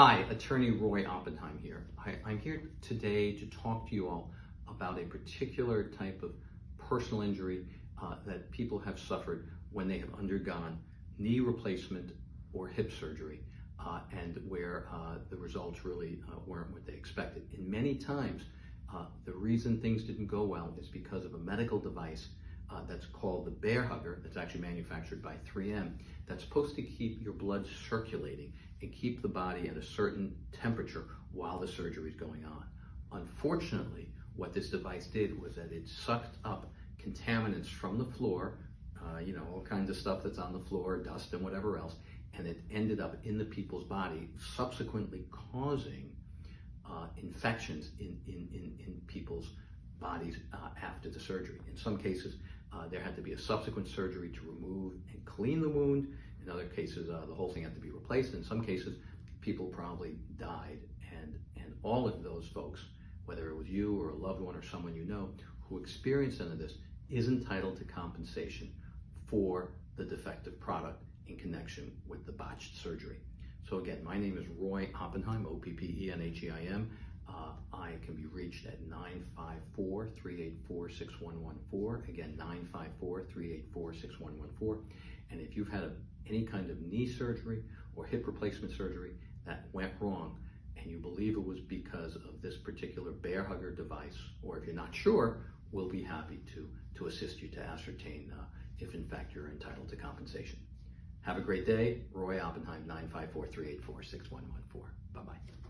Hi, attorney Roy Oppenheim here. I, I'm here today to talk to you all about a particular type of personal injury uh, that people have suffered when they have undergone knee replacement or hip surgery uh, and where uh, the results really uh, weren't what they expected. And many times, uh, the reason things didn't go well is because of a medical device uh, that's called the Bair Hugger that's actually manufactured by 3M that's supposed to keep your blood circulating and keep the body at a certain temperature while the surgery is going on. Unfortunately, what this device did was that it sucked up contaminants from the floor, uh, you know, all kinds of stuff that's on the floor, dust and whatever else, and it ended up in the people's body, subsequently causing uh, infections in, in, in, in people's bodies uh, after the surgery. In some cases, uh, there had to be a subsequent surgery to remove and clean the wound. In other cases, uh, the whole thing had to be replaced. In some cases, people probably died. And, and all of those folks, whether it was you or a loved one or someone you know who experienced any of this, is entitled to compensation for the defective product in connection with the botched surgery. So again, my name is Roy Oppenheim, O-P-P-E-N-H-E-I-M. Uh, I can be reached at 954-384-6114. Again, 954-384-6114. And if you've had a, any kind of knee surgery or hip replacement surgery that went wrong and you believe it was because of this particular Bair Hugger device, or if you're not sure, we'll be happy to, to assist you to ascertain uh, if in fact you're entitled to compensation. Have a great day. Roy Oppenheim, 954-384-6114. Bye-bye.